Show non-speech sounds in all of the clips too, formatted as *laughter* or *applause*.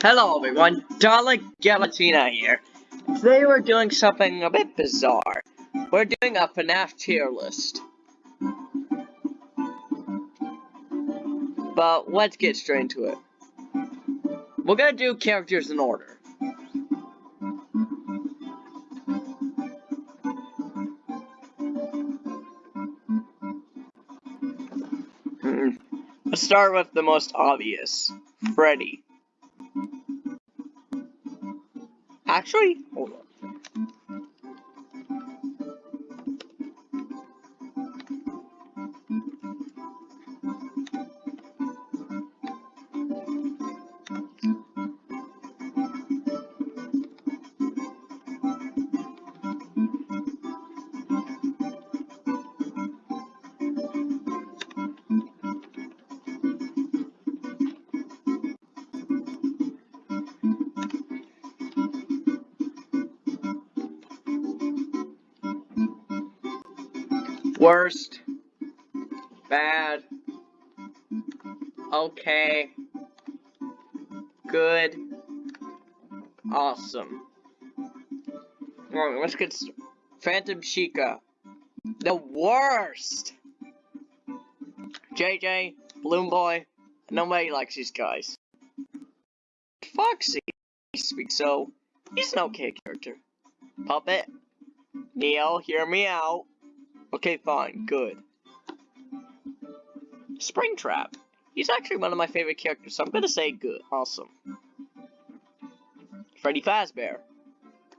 Hello everyone, Dalek Galatina here. Today we're doing something a bit bizarre. We're doing a FNAF tier list. But let's get straight into it. We're gonna do characters in order. Hmm. Let's start with the most obvious. Freddy. Actually, hold on. Worst. Bad. Okay. Good. Awesome. Alright, let's get Phantom Chica. The worst! JJ, Balloon Boy, nobody likes these guys. Foxy, speaks so, he's an okay character. Puppet, Neo, hear me out. Okay, fine, good. Springtrap. He's actually one of my favorite characters, so I'm gonna say good. Awesome. Freddy Fazbear.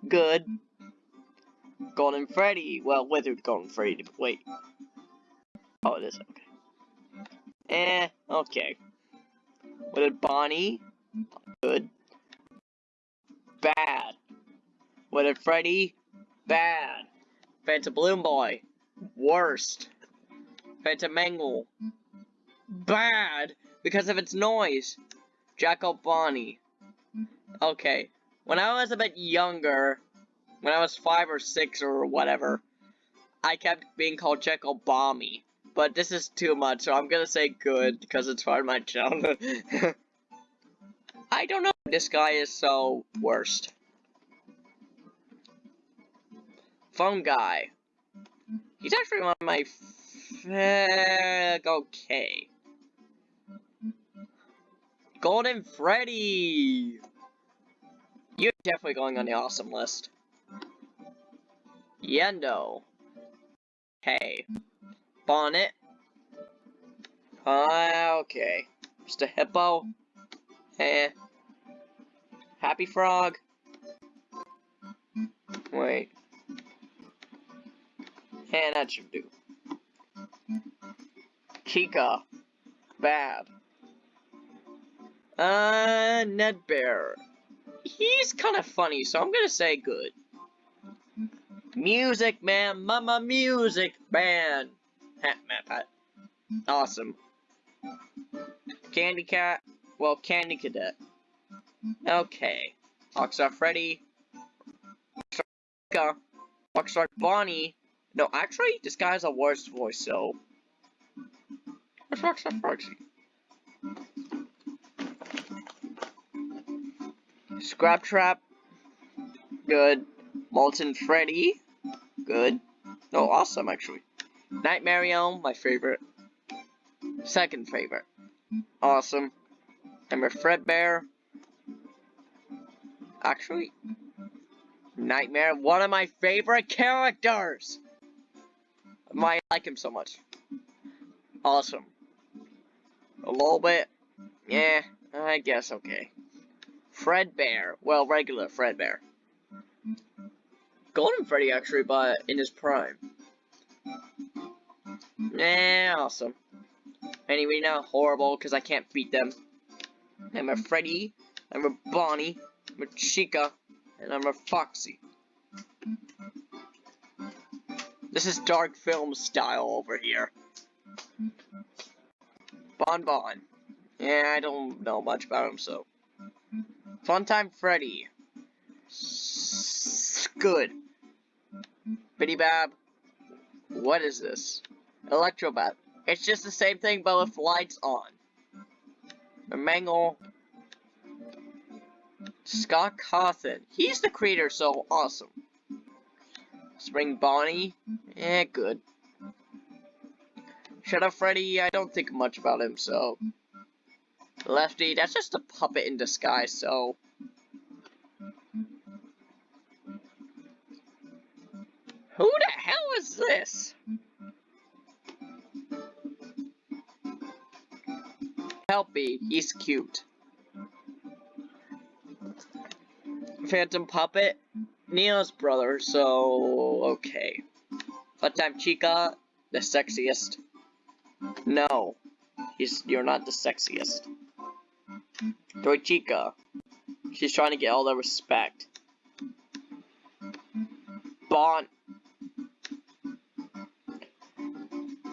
Good. Golden Freddy. Well, withered Golden Freddy. Wait. Oh, it is. Okay. Eh, okay. Withered Bonnie. Good. Bad. Withered Freddy. Bad. Phantom Balloon Boy. Worst. Phantom Mangle. Bad. Because of its noise. Jackal Bonnie. Okay. When I was a bit younger, when I was five or six or whatever, I kept being called Jekyll Bommy. But this is too much, so I'm gonna say good, because it's part of my childhood. *laughs* I don't know this guy is so worst. Phone guy. He's actually one of my f okay. Golden Freddy! You're definitely going on the awesome list. Yenndo. Hey. Bonnet. Uh, okay. A hippo. Eh. Happy Frog. Wait. And that should do. Kika. Bad. Uh, Nedd Bear. He's kind of funny, so I'm gonna say good. Music man, mama music Man. Hat map hat. Awesome. Candy Cat. Well, Candy Cadet. Okay. Rockstar Freddy. Rockstar Bonnie. No, actually, this guy's a worse voice, so. Where's Rockstar Foxy? Scrap Trap. Good. Molten Freddy. Good. No, awesome, actually. Nightmare Elm, my favorite. Second favorite. Awesome. Remember Fredbear. Actually, Nightmare, one of my favorite characters! Why I like him so much. Awesome. A little bit. Yeah, I guess okay. Fredbear. Well, regular Fredbear. Golden Freddy, actually, but in his prime. Yeah, awesome. Anyway, now horrible, because I can't beat them. I'm a Freddy, I'm a Bonnie, I'm a Chica, and I'm a Foxy. This is dark film style over here. Bon Bon. Yeah, I don't know much about him, so. Funtime Freddy. S good. Bidybab. What is this? Electrobab. It's just the same thing, but with lights on. Mangle. Scott Cawthon. He's the creator, so awesome. Spring Bonnie. Eh, good. Shadow Freddy, I don't think much about him, so... Lefty, that's just a puppet in disguise, so... Who the hell is this? Help me, he's cute. Phantom Puppet, Neo's brother, so okay. But time Chica, the sexiest. No, he's you're not the sexiest. Toy Chica, she's trying to get all the respect. Bon.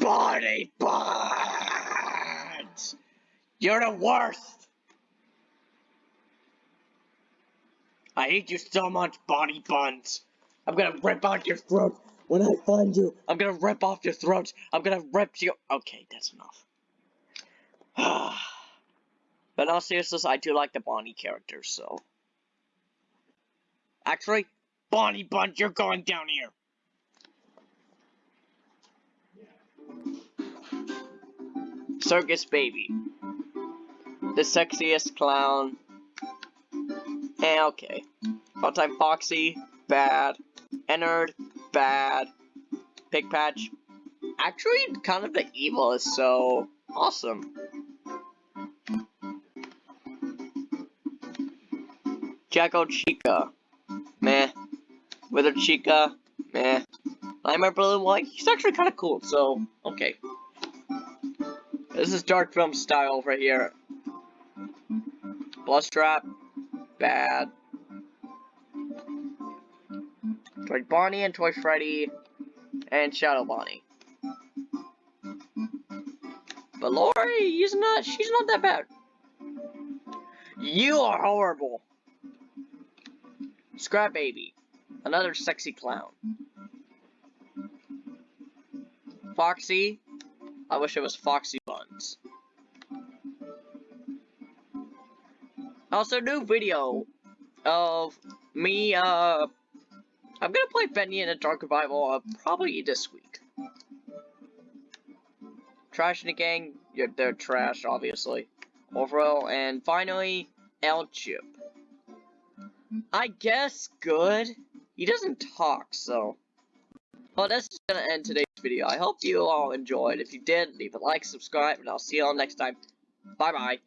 Bonnie Bonds! You're the worst! I hate you so much, Bonnie Buns! I'm gonna rip out your throat when I find you! I'm gonna rip off your throat. I'm gonna rip you- Okay, that's enough. *sighs* but all seriousness, I do like the Bonnie character, so... Actually, Bonnie Buns, you're going down here! Circus Baby. The sexiest clown. Eh, okay. Funtime Foxy, bad. Ennard, bad. Pig Patch, actually kind of the evilest, so awesome. Jacko Chica, meh. Wither Chica, meh. Nightmare Blue White, he's actually kind of cool, so okay. This is dark film style right here. Bloodstrap, bad. Toy Bonnie and Toy Freddy and Shadow Bonnie. Ballora, he's not, she's not that bad. You are horrible. Scrap Baby, another sexy clown. Foxy, I wish it was Foxy Buns. Also, new video of me, uh, I'm gonna play Bendy and the Dark Revival uh, probably this week. Trash and the Gang, yeah, they're trash, obviously. Overall, and finally, El Chip. I guess good. He doesn't talk, so. Well, that's gonna end today's video. I hope you all enjoyed. If you did, leave a like, subscribe, and I'll see you all next time. Bye bye.